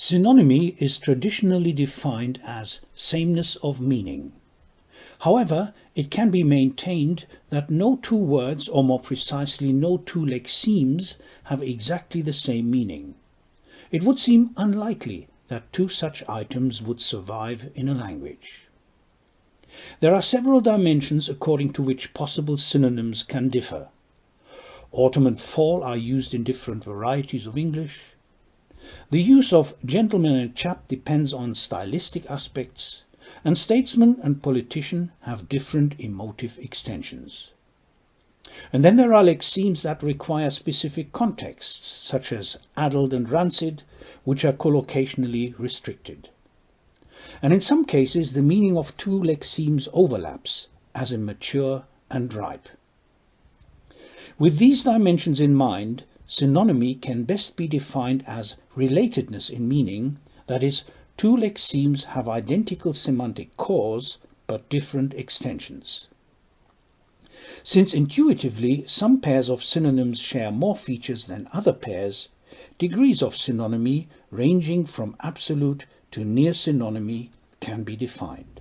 Synonymy is traditionally defined as sameness of meaning. However, it can be maintained that no two words, or more precisely, no two lexemes, have exactly the same meaning. It would seem unlikely that two such items would survive in a language. There are several dimensions according to which possible synonyms can differ. Autumn and fall are used in different varieties of English. The use of gentleman and chap depends on stylistic aspects, and statesman and politician have different emotive extensions. And then there are lexemes that require specific contexts, such as adult and rancid, which are collocationally restricted. And in some cases, the meaning of two lexemes overlaps, as in mature and ripe. With these dimensions in mind, synonymy can best be defined as relatedness in meaning, that is, two lexemes have identical semantic cores but different extensions. Since intuitively some pairs of synonyms share more features than other pairs, degrees of synonymy ranging from absolute to near synonymy can be defined.